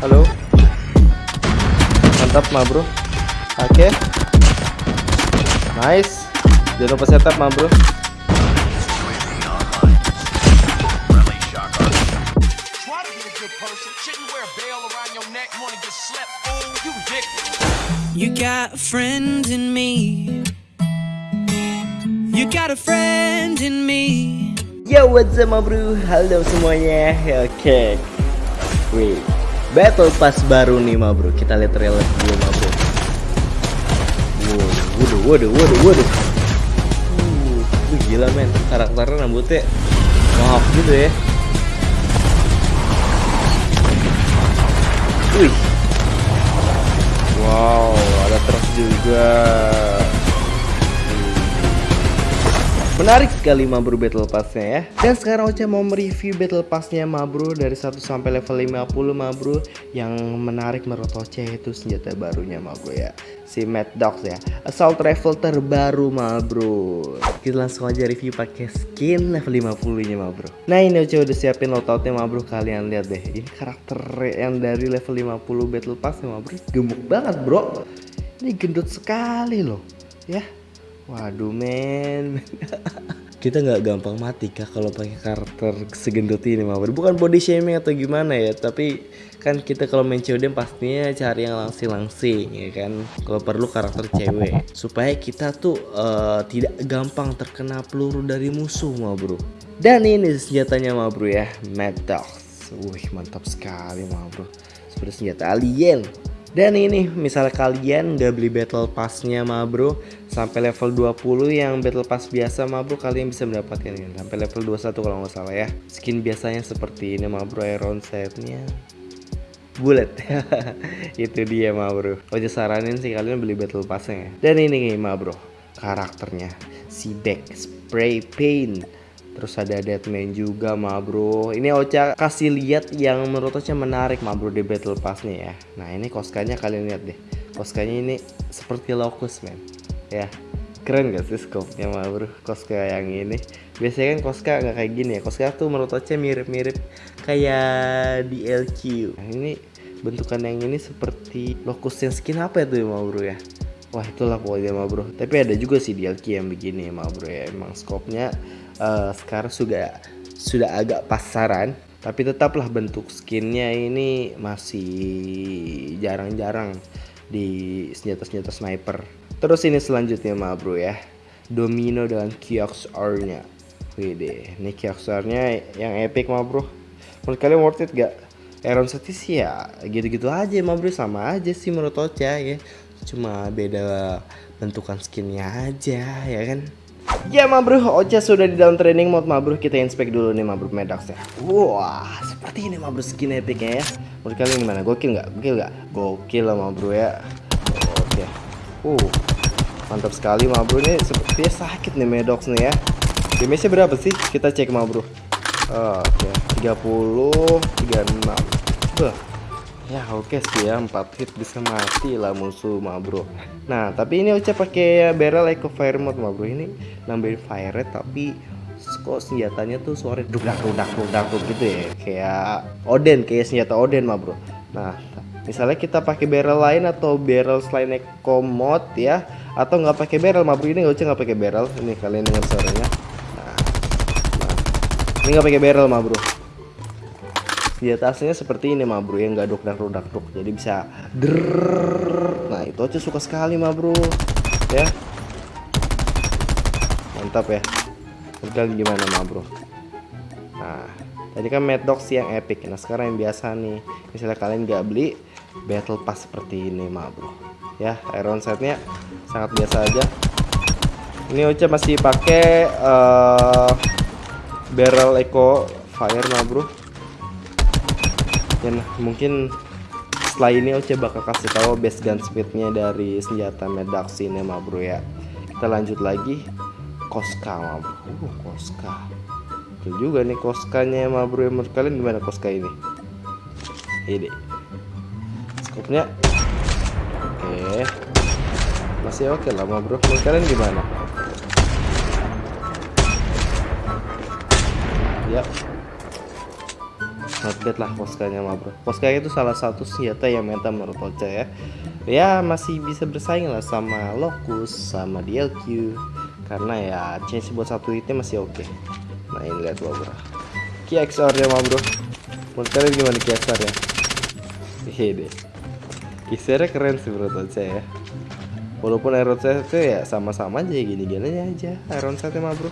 halo mantap ma bro oke nice jangan lupa setup ma bro Try to be a good person. Shouldn't wear a bell around your neck. Wanna get slept? Fool, you got a friend in me. You got a friend in me. Yo what's up ma bro Halo semuanya Oke Wih Battle Pass baru nih ma bro. Kita lihat trailer dulu ma bro. Waduh waduh waduh waduh uh, gila men. Karakternya rambutnya Maaf gitu ya. Wih. Wow ada truk juga Menarik sekali Mabro Battle Pass-nya ya. Dan sekarang Ocha mau mereview Battle Pass-nya Mabro Dari 1 sampai level 50 Mabro Yang menarik menurut Ocha itu senjata barunya Mabro ya. Si Mad Dogs ya. Assault Rifle terbaru Mabro Kita langsung aja review pakai skin level 50 nya Mabro Nah ini Ocha udah siapin loadoutnya Mabro Kalian lihat deh. Ini karakter yang dari level 50 Battle Pass ya Mabro Gemuk banget bro. Ini gendut sekali loh Ya Waduh men. Kita nggak gampang mati kah kalau pakai karakter segendut ini mah Bukan body shaming atau gimana ya Tapi kan kita kalau main COD pastinya cari yang langsing-langsing ya kan? Kalau perlu karakter cewek. Supaya kita tuh eh, tidak gampang terkena peluru dari musuh mah bro Dan ini senjatanya mah bro ya. Mad Dogs. Wih mantap sekali mah bro Seperti senjata alien dan ini misalnya kalian nggak beli battle passnya ma bro sampai level 20 yang battle pass biasa ma bro kalian bisa mendapatkan ini. Sampai level 21 kalau nggak salah ya. Skin biasanya seperti ini ma bro iron setnya. Bullet itu dia ma bro. Ojo saranin sih kalian beli battle passnya ya. Dan ini nih ma bro karakternya. Si back spray paint Terus ada Deadman juga ma bro. Ini Ocha kasih lihat yang menurut Ocha menarik ma bro di Battle Pass nih ya. Nah ini koskanya kalian lihat deh. Koskanya ini seperti Locus man Ya keren gak sih scope-nya ma bro? Koska yang ini. Biasanya kan Koska nggak kayak gini ya. Koska tuh menurut Ocha mirip-mirip kayak di LQ Nah ini bentukan yang ini seperti Locus yang skin apa ya ma bro ya? Wah itulah pokoknya ma bro. Tapi ada juga sih di LQ yang begini ma bro ya. Emang scope-nya uh, sekarang sudah sudah agak pasaran tapi tetaplah bentuk skinnya ini masih jarang-jarang di senjata-senjata sniper. Terus ini selanjutnya ma bro ya. Domino dengan Kioxar nya Wede, ini Kioxar nya yang epic ma bro. Menurut kalian worth it gak? City sih ya gitu-gitu aja ma bro. Sama aja sih menurut Ocha ya. Cuma beda bentukan skinnya aja ya kan Ya ma bro, Ocha sudah di dalam training mode. Ma bro Kita inspect dulu nih ma bro Medax ya. Wah, seperti ini ma bro skin epicnya ya. Menurut kalian gimana? Gokil nggak? Gokil nggak? Gokil lah ma bro ya. Oke. Uh, mantap sekali ma bro Ini sepertinya sakit nih Medox nih ya. Damage-nya berapa sih? Kita cek ma bro Oke, 30, 36 Bah, Ya oke sih ya 4 hit bisa mati lah musuh ma bro. Nah tapi ini Ocha pakai barrel eco fire mode ma bro. Ini nambahin fire rate tapi kok senjatanya tuh suara dudak dudak dudak gitu ya? Kayak Oden kayak senjata Oden ma bro. Nah misalnya kita pakai barrel lain atau barrel selain eco mode ya Atau nggak pakai barrel ma bro. Ini Ocha nggak pakai barrel Ini kalian dengar suaranya. Nah, nah. ini nggak pakai barrel ma bro senjata aslinya seperti ini ma bro yang nggak dok dak dak dok jadi bisa drrrr. nah itu aja suka sekali ma bro ya mantap ya kalian gimana ma bro nah tadi kan Mad Dogs yang epic nah sekarang yang biasa nih misalnya kalian nggak beli battle pass seperti ini ma bro ya iron setnya sangat biasa aja ini Ocha masih pakai uh, barrel eco fire ma bro dan mungkin setelah ini Oce bakal kasih tahu base gun speednya dari senjata Medax ini bro ya. Kita lanjut lagi. Koska ma bro. Uh, Koska. Itu juga nih Koskanya ma bro menurut kalian gimana Koska ini? Ini. Skopnya? Oke. Masih oke lah ma bro. Menurut kalian gimana? Ya not bad lah Koskanya mah bro. Koskanya itu salah satu senjata yang meta menurut Ocha ya. Ya masih bisa bersaing lah sama Locus sama DLQ karena ya change buat satu hitnya masih oke. Nah ini lihat bro. KXR nya mah bro. Menurut kalian gimana KXR nya hehe deh. KXR keren sih menurut Ocha ya. Walaupun iron itu ya sama-sama aja gini-gini aja. Iron setnya mah bro.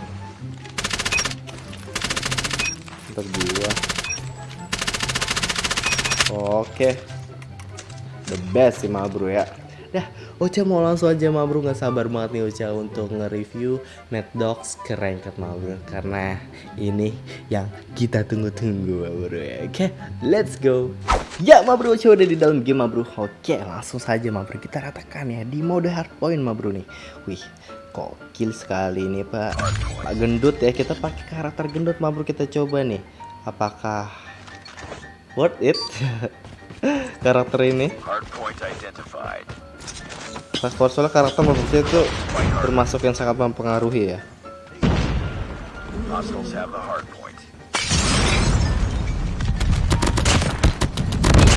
Jiwa oke the best sih mah bro ya Dah, Ocha mau langsung aja mah bro nggak sabar banget nih Ocha untuk nge-review Mad Dogs ke Ranked mah bro karena ini yang kita tunggu-tunggu mah bro ya. Oke, let's go. Ya mah bro, Ocha udah di dalam game mah bro. Oke, langsung saja mah bro kita ratakan ya di mode hardpoint mah bro nih. Wih, kokil sekali nih Pak. Pak gendut ya, kita pakai karakter gendut mah bro kita coba nih. Apakah worth it? karakter ini identified. Transport soalnya karakter saya itu termasuk yang sangat mempengaruhi ya.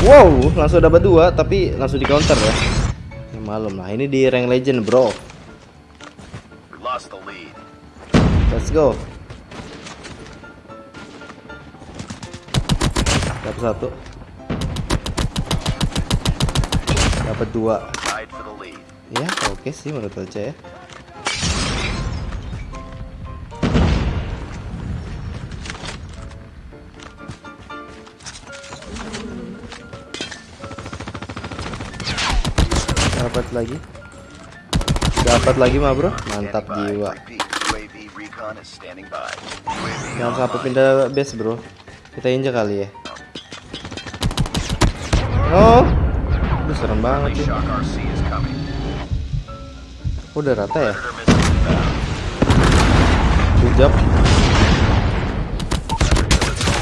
Wow, langsung dapat dua tapi langsung di counter ya. Ya malum lah, ini di rank legend bro. Let's go. Dapat satu. Dapat dua. Ya, oke sih menurut Ocha ya. Dapat lagi. Dapat lagi mah, Bro. Mantap jiwa. Jangan sampai pindah base, Bro. Kita injak kali ya. Oh. Aduh, serem banget sih. Udah rata ya? Job.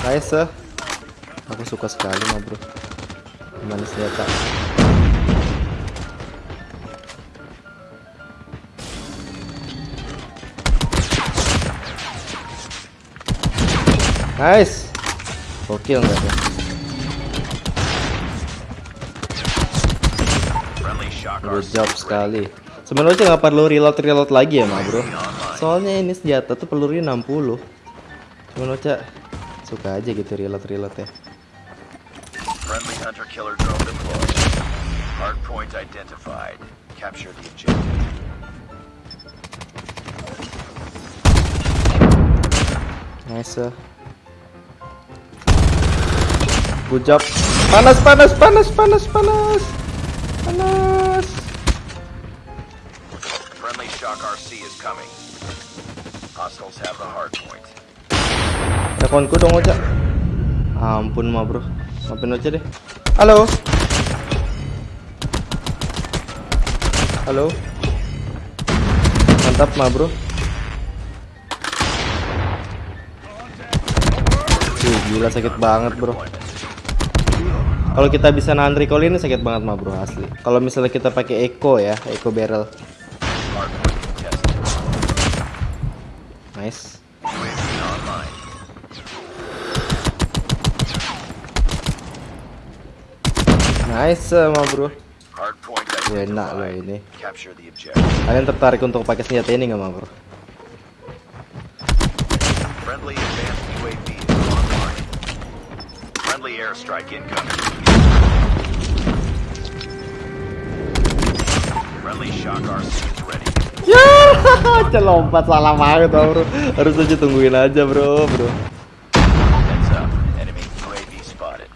Nice. eh. Aku suka sekali mah bro. Gimana senjata? Nice. Gokil nggak ya? Job sekali. Sebenarnya nggak perlu reload reload lagi ya, mah bro. Soalnya ini senjata tuh pelurunya 60. Cuman Ocha suka aja gitu reload reload ya. Nice. Good job. Panas panas panas panas panas. Panas. Friendly Shock RC is coming. Hostiles have the hardpoint. Teleponku dong Ocha. Ampun mah bro. Maafin Ocha deh. Halo. Halo. Mantap mah bro. Wih, gila sakit banget bro. Kalau kita bisa nahan recoil ini sakit banget mah bro asli. Kalau misalnya kita pakai eco ya, eco barrel. Nice. Nice mah bro. Hardpoint Enak loh ini. Kalian tertarik untuk pakai senjata ini nggak mah bro? Friendly airstrike incoming. Friendly Shock RC is ready. Ya, celompat salah banget tau, bro. Harus aja tungguin aja bro, bro. Heads up. Enemy UAV spotted.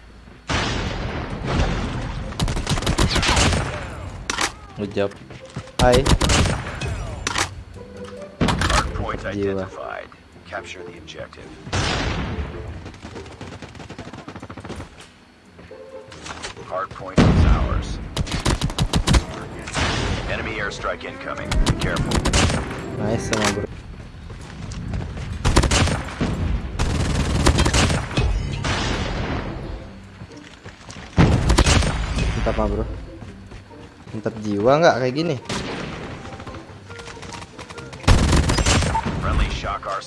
Good job. Hai. Hardpoint Gila. identified. Capture the objective. Hardpoint is ours. Enemy airstrike incoming. Be careful. Nice sama bro. Mantap mah bro. Mantap jiwa nggak kayak gini?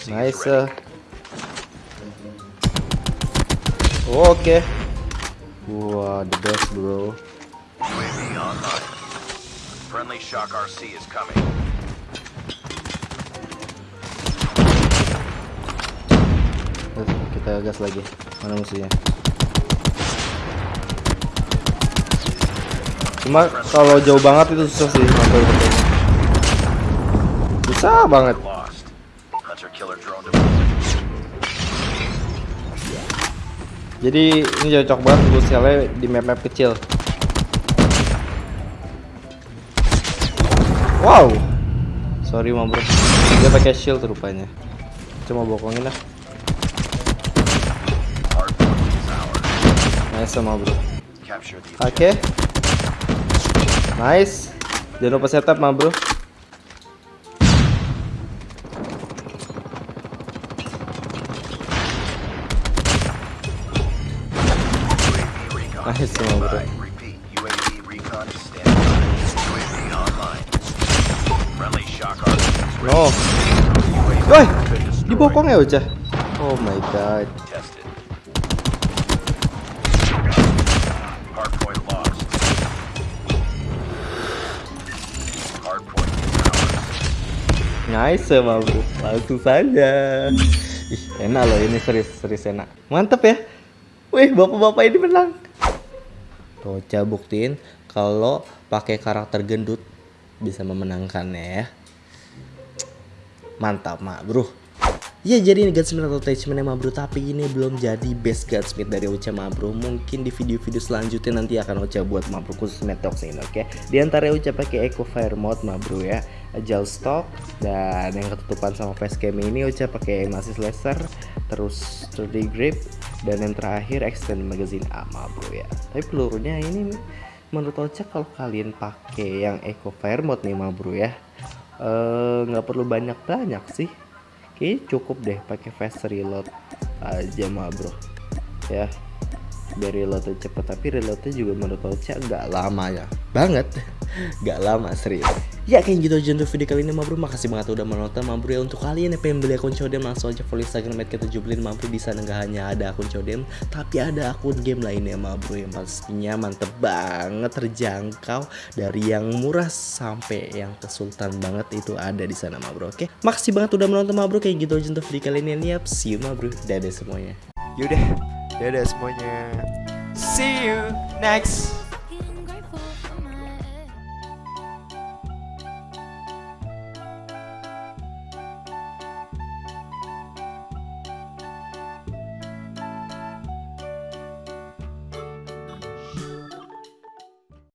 Nice. eh. Oke. Wah, the best bro. Friendly Shock RC is coming. Kita gas lagi. Mana musuhnya? Cuma kalau jauh banget itu susah sih ngambil betulnya. Susah banget. Jadi ini cocok banget shellnya di map-map kecil. Wow. Sorry mam bro. Dia pakai shield rupanya. Cuma bokongin lah. Nice sama bro. Oke. Nice. Jangan lupa setup mah bro. Nice sama bro. UAV Woi, dibokong ya Ucah. Oh my god. Nice sama bro. Langsung saja. Ih, enak loh ini serius serius enak. Mantep ya. Wih, bapak-bapak ini menang. Roca buktiin kalau pakai karakter gendut bisa memenangkannya ya. Mantap, Mak, Bro. Ya jadi ini gunsmith atau attachment emang bro. Tapi ini belum jadi best gunsmith dari Ocha ma bro. Mungkin di video-video selanjutnya nanti akan Ocha buat ma bro khusus Metox ini oke? Di antara Ocha pakai Eco Fire Mode ma bro ya. Agile stock dan yang ketutupan sama facecam ini Ocha pakai masih laser Terus 3D grip dan yang terakhir extend magazine A ma bro ya. Tapi pelurunya ini menurut Ocha kalau kalian pakai yang Eco Fire Mode nih ma bro ya eh, nggak perlu banyak-banyak sih. Kayaknya cukup deh pakai fast reload aja mah bro ya. Biar reloadnya cepet tapi reloadnya juga menurut Ocha nggak lama ya. Banget. Nggak lama serius ya kayak gitu aja untuk video kali ini mah bro makasih banget udah menonton mah bro ya. Untuk kalian yang pengen beli akun Codem langsung aja follow Instagram kita jubelin mah bro di sana nggak hanya ada akun Codem tapi ada akun game lainnya mah bro yang pastinya mantep banget terjangkau dari yang murah sampai yang kesultan banget itu ada di sana mah bro oke? Makasih banget udah menonton mah bro kayak gitu aja untuk video kali ini. Yap see you mah bro dadah semuanya. Yaudah, dadah semuanya. See you next